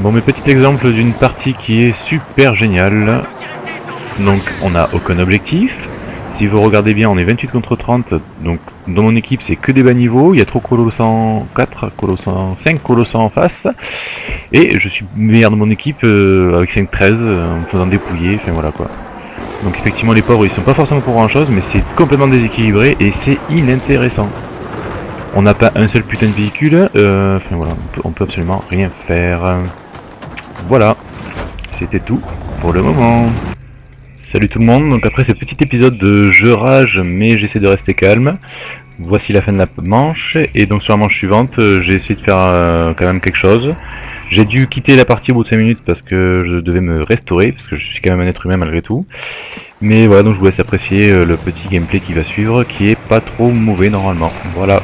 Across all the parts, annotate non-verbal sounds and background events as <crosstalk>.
Bon, mes petits exemples d'une partie qui est super géniale. Donc, on n'a aucun objectif. Si vous regardez bien, on est 28 contre 30. Donc, dans mon équipe, c'est que des bas niveaux. Il y a trop colossants 4, colossants 5 colossants en face. Et je suis meilleur de mon équipe euh, avec 5-13 euh, en me faisant dépouiller. Enfin, voilà quoi. Donc, effectivement, les pauvres, ils sont pas forcément pour grand chose, mais c'est complètement déséquilibré et c'est inintéressant. On n'a pas un seul putain de véhicule. Euh, enfin, voilà, on peut, on peut absolument rien faire. Voilà, c'était tout pour le moment. Salut tout le monde, donc après ce petit épisode de je rage mais j'essaie de rester calme, voici la fin de la manche, et donc sur la manche suivante euh, j'ai essayé de faire euh, quand même quelque chose. J'ai dû quitter la partie au bout de 5 minutes parce que je devais me restaurer, parce que je suis quand même un être humain malgré tout. Mais voilà, donc je vous laisse apprécier euh, le petit gameplay qui va suivre, qui est pas trop mauvais normalement. Voilà.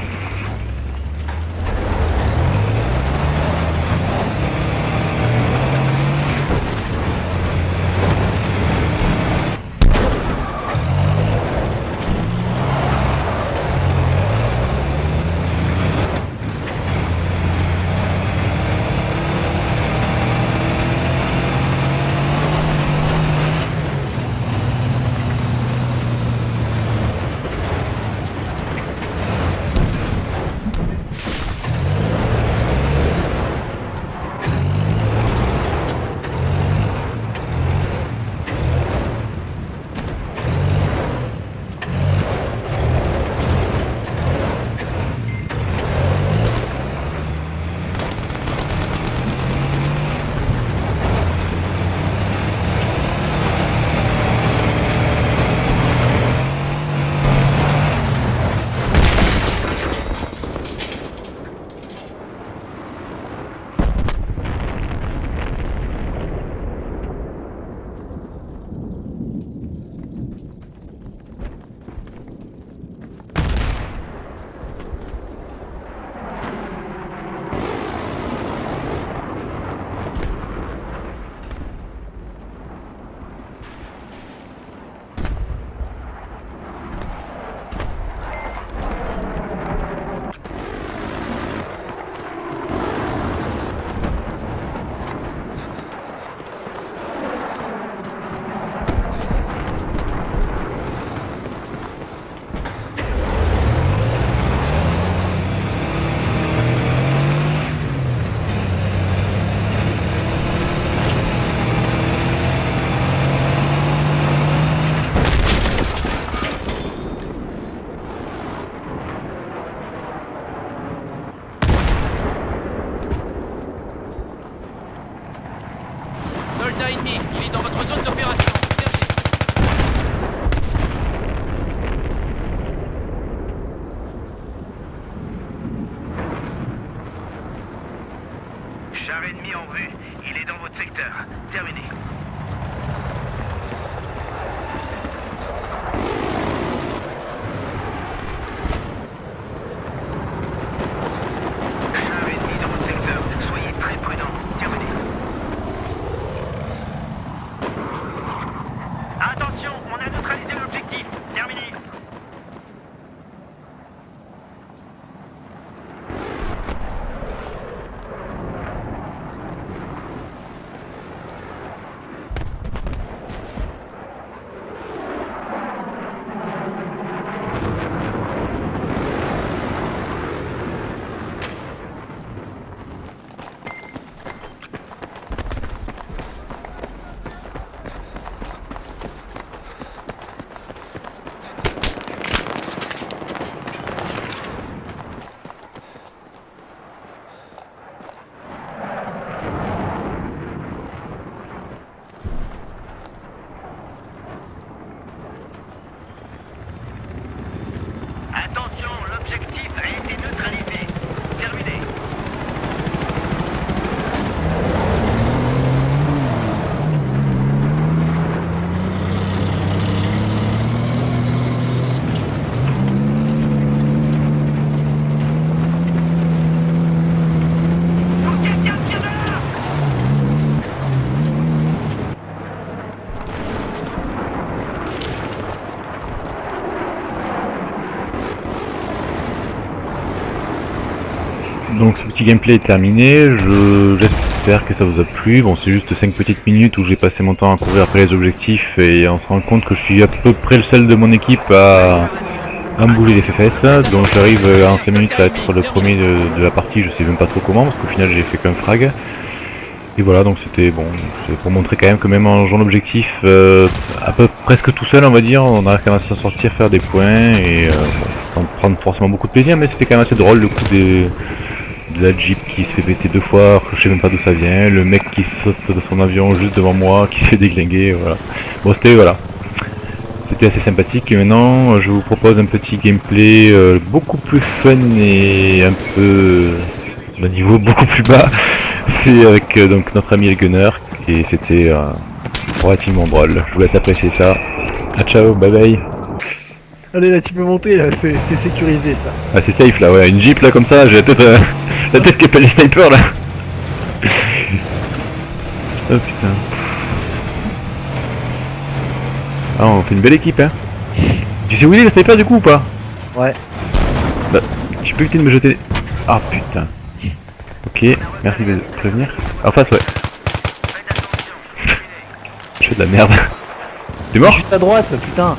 Donc ce petit gameplay est terminé. Je, j'espère- que ça vous a plu. Bon, c'est juste 5 petites minutes où j'ai passé mon temps à courir après les objectifs et on se rend compte que je suis à peu près le seul de mon équipe à, à bouger les fesses. Donc j'arrive euh, en 5 minutes à être le premier de, la partie, je sais même pas trop comment parce qu'au final j'ai fait qu'un frag. Et voilà, donc c'était bon, c'est pour montrer quand même que même en jouant l'objectif euh, à peu presque tout seul, on va dire, on arrive quand même à s'en sortir, faire des points et euh, sans prendre forcément beaucoup de plaisir, mais c'était quand même assez drôle le coup des, de la Jeep qui se fait péter deux fois, je sais même pas d'où ça vient, le mec qui saute de son avion juste devant moi, qui se fait déglinguer, voilà. Bon, c'était voilà. C'était assez sympathique et maintenant je vous propose un petit gameplay euh, beaucoup plus fun et un peu d'un niveau beaucoup plus bas. <laughs> C'est avec euh, donc notre ami le Gunner et c'était euh, relativement drôle. Je vous laisse apprécier ça. Ah ciao, bye bye. Allez là tu peux monter là, c'est sécurisé ça. Ah c'est safe là, ouais, une Jeep là comme ça, j'ai euh, la tête qui appelle les snipers là. <laughs> oh putain. Ah on fait une belle équipe hein. Tu sais où il est le sniper du coup ou pas? Ouais. Bah, tu peux éviter de me jeter. Ah putain. Ok, merci de prévenir. En face ouais. <laughs> Je fais de la merde. <laughs> T'es mort? Juste à droite, putain.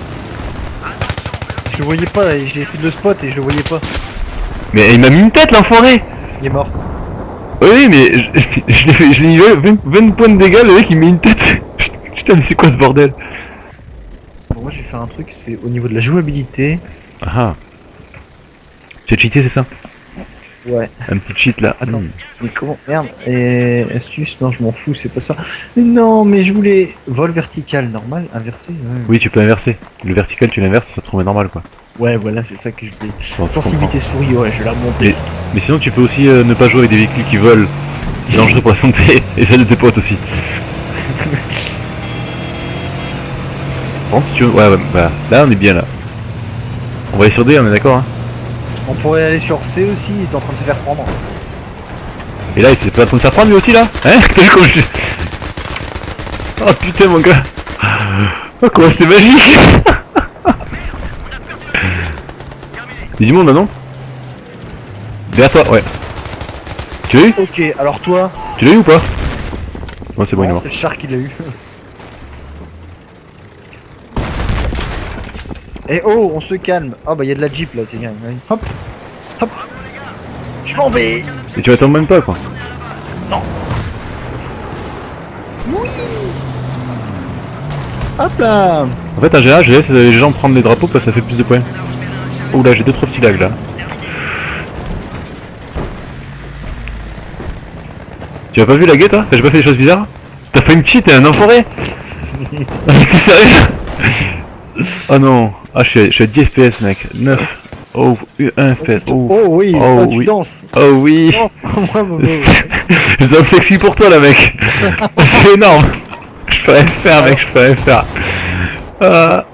Je le voyais pas, et j'ai essayé de le spot et je le voyais pas. Mais il m'a mis une tête l'enfoiré Il est mort. Oui mais je, <laughs> je l'ai fait- je l'ai mis 20, 20 points de dégâts, le mec il met une tête <laughs> Putain mais c'est quoi ce bordel? Bon, moi j'ai fait un truc, c'est au niveau de la jouabilité. Ah J'ai cheaté c'est ça? Ouais. Un petit cheat là. Attends. Hmm. Mais comment Merde. Et astuce, non je m'en fous, c'est pas ça. Non mais je voulais vol vertical normal, inversé. ouais. Oui tu peux inverser. Le vertical tu l'inverses ça te trouve normal quoi. Ouais voilà c'est ça que je voulais. Bon, Sensibilité souris, ouais je vais la monter. Mais sinon tu peux aussi euh, ne pas jouer avec des véhicules qui volent. C'est <laughs> dangereux pour la santé et celle de tes potes aussi. <laughs> Contre si tu veux... Ouais, ouais bah là on est bien là. On va aller sur D, on est d'accord hein On pourrait aller sur C aussi, il est en train de se faire prendre. Et là il s'est pas en train de faire prendre lui aussi là Hein <laughs> T'as vu comment je... Oh putain mon gars Oh comment c'était magique <laughs> Il y a du monde là non Derrière toi, ouais. Tu l'as eu Ok, alors toi, Tu l'as eu ou pas Ouais c'est bon il est mort. c'est le char qui l'a eu. Eh oh, on se calme. Ah bah il y a de la jeep là, tiens. allez. Hop, hop. Je m'en vais. Et tu attends même pas quoi. Hop là. En fait, en général, je laisse les gens prendre les drapeaux parce que ça fait plus de points. Oh là, j'ai deux trois petits lags là. Tu as pas vu la guette toi? T'as pas fait des choses bizarres? T'as fait une cheat, t'es un enfoiré? <laughs> Ah, T'es sérieux? Oh non Ah, je suis, à, je suis à 10 FPS, mec. 9. Oh, 1 FPS. Oh, Oh oui, Oh, oh, tu oui. danses. oh oui Danse. Je sens sexy pour toi là, mec <laughs> C'est énorme Je peux rien faire, mec, je peux rien faire. Ah.